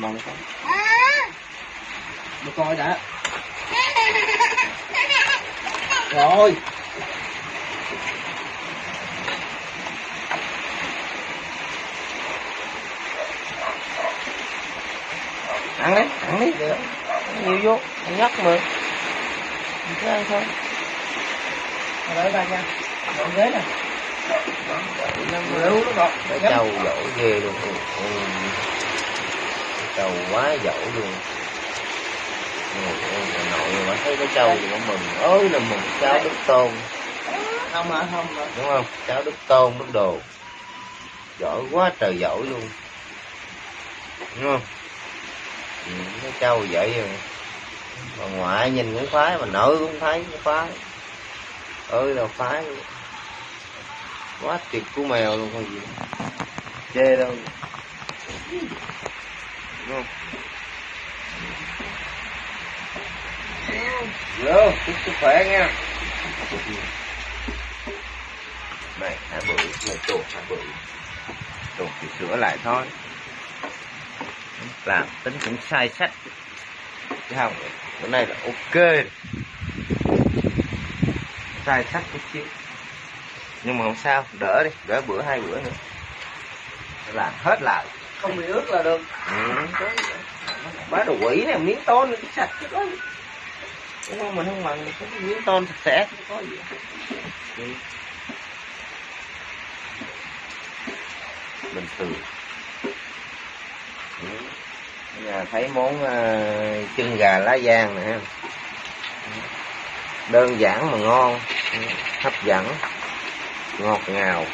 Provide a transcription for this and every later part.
mình mong không Được coi đã. Rồi. Ăn đi ăn đi. Nhiều vô ăn nhắc mà. Mình cứ ăn thôi. Rồi ba nha. Dọn ghế nè. Trâu dỗ ghê luôn. Ừ. trâu quá dỗ luôn. Bà nội mà thấy cái trâu thì nó mừng. Ơi là mừng cháu đức tôn Không hả? Không hả? Đúng không? Cháu đức tôn đức đồ. Giỏi quá trời giỏi luôn. Đúng không? Ừ, cái trâu vậy rồi bà ngoại nhìn cũng khoái bà nội cũng thấy cũng khoái. Ơi là khoái quá tuyệt của mèo luôn không gì. Chê đâu đúng không? Vô chúc sức khỏe nha này hả bự? Này tuột hả bự? Tuột thì sửa lại thôi. Làm tính cũng sai sách. Chứ không bữa nay là ok. Sai sách chút xíu. Nhưng mà không sao đỡ đi đỡ bữa hai bữa nữa. Làm hết lại Không bị ướt là được. Ừ. bá đồ quỷ này miếng tôn nó sạch chứ có gì. Đúng không? Mình không bằng cái miếng tôn sạch sẽ. Chứ có gì ừ. bình thường. Ừ. Bây giờ thấy món uh, chân gà lá giang nè ha. đơn giản mà ngon. Ừ. hấp dẫn. Ngọt ngào.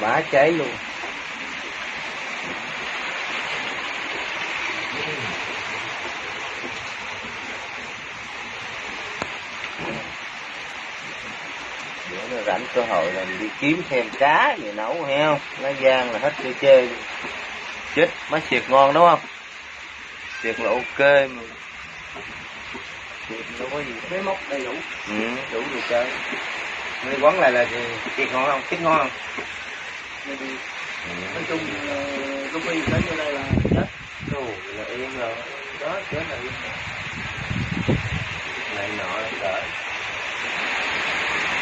Bá cháy luôn bữa nó rảnh cơ hội là mình đi kiếm thêm cá gì nấu không? Lá giang là hết chơi chơi. Chết má xiệt ngon đúng không? Xiệt là ok mà. Xiệt đâu có gì. Cái móc đầy đủ. Ừ, đủ đồ chơi. Người quán lại là thịt ngon không? Thịt ngon không? Ừ. Nói chung lúc đi tới đây là Ồ, là yên rồi. Đó chết là yên Này nọ là đỡ.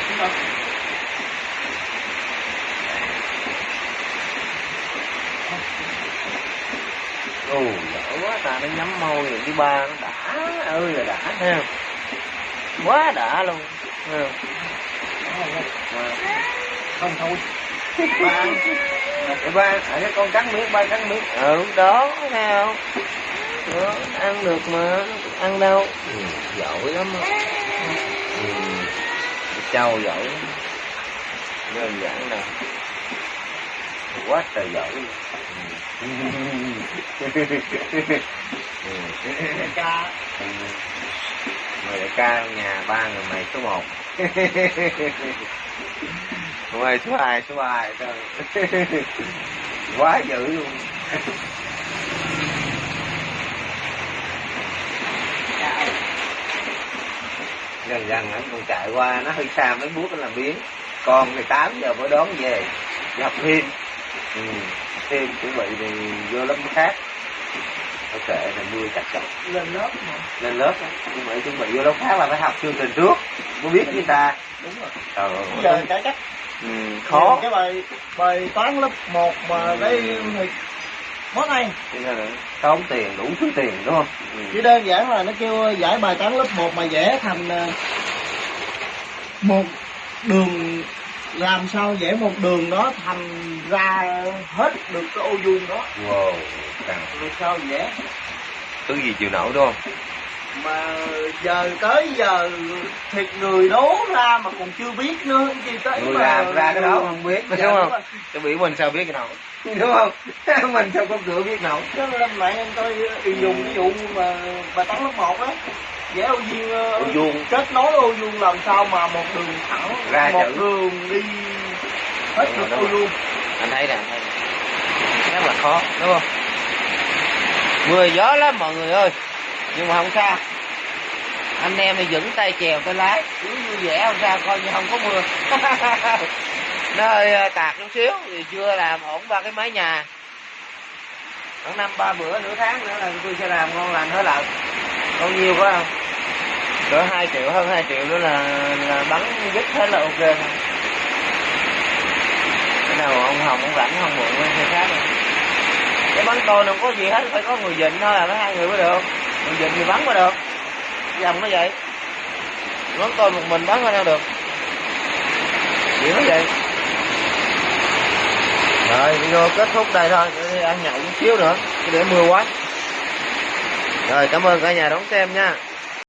Đúng không? Ồ, đỡ quá ta nó nhắm môi rồi cái ba nó đã ơi là đã thấy không? Quá đã luôn. Thấy không? Không thôi Ba ba, ở cái con cắn miếng, ba cắn miếng. Ừ, đó, thấy không? Đó, ăn được mà, ăn đâu. Ừ, giỏi lắm á. Ừ, trâu giỏi. Đơn giản đâu. Quá trời giỏi. Ừ. Ừ. Ca Ừ. Người đại ca nhà ba người mày số một Người mày số hai số ba vậy thôi Quá dữ luôn. Gần gần anh còn chạy qua nó hơi xa mấy bước nó làm biến. Con thì 8 giờ mới đón về Đi học thêm. Ừ. Thêm chuẩn bị thì vô lớp khác. Ok, là mưa chặt chặt lên lớp mà lên lớp á. nhưng mà chuẩn bị vô lớp khác là phải học chương trình trước. Mới biết người ta? Đúng rồi. Trời giờ ơi cải cách ừ, khó. cái bài bài toán lớp 1 mà cái thì món này tốn tiền đủ thứ tiền đúng không? Ừ. chỉ đơn giản là nó kêu giải bài toán lớp 1 mà vẽ thành ờ, một đường làm sao vẽ một đường đó thành ra hết được cái ô vuông đó. Wow càng làm sao vẽ thứ gì chịu nổi đúng không mà giờ tới giờ thiệt người đố ra mà còn chưa biết nữa gì tới người mà làm ra cái đó. không biết. Dạ, đúng đúng không cái bị mình sao biết cái nào? Đúng không? Mình sao có cửa biết nào? Chứ lên mạng em coi y dùng ví dụ mà bài toán lớp 1 á. Vẽ ô vuông ờ, Ô vuông. kết nối ô vuông làm sao mà một đường thẳng Ra một chữ. đường đi hết được ô vuông. Anh thấy nè. rất là khó đúng không? Mưa gió lắm mọi người ơi nhưng mà không sao. Anh em thì vững tay chèo tay lái. Cứ vui vẻ không sao, coi như không có mưa. Nó hơi ờ, tạt chút xíu thì chưa làm ổn ba cái mái nhà. Khoảng năm, ba bữa, nửa tháng nữa là tôi sẽ làm ngon lành hết lợn bao nhiêu quá không? Cỡ hai triệu, hơn 2 triệu nữa là là bắn dứt hết là ok. Thôi cái nào ông hồng ông rảnh không muộn lên khác. Rồi cái bắn tôi đâu có gì hết, phải có người dịnh thôi là mấy hai người mới được mình dịnh thì bắn mới được. Dòng nó vậy. Bắn tôi một mình bắn ra được. Chuyện nó vậy. Rồi, video kết thúc đây thôi. Để ăn nhậu chút xíu nữa. Để mưa quá. Rồi, cảm ơn cả nhà đón xem nha.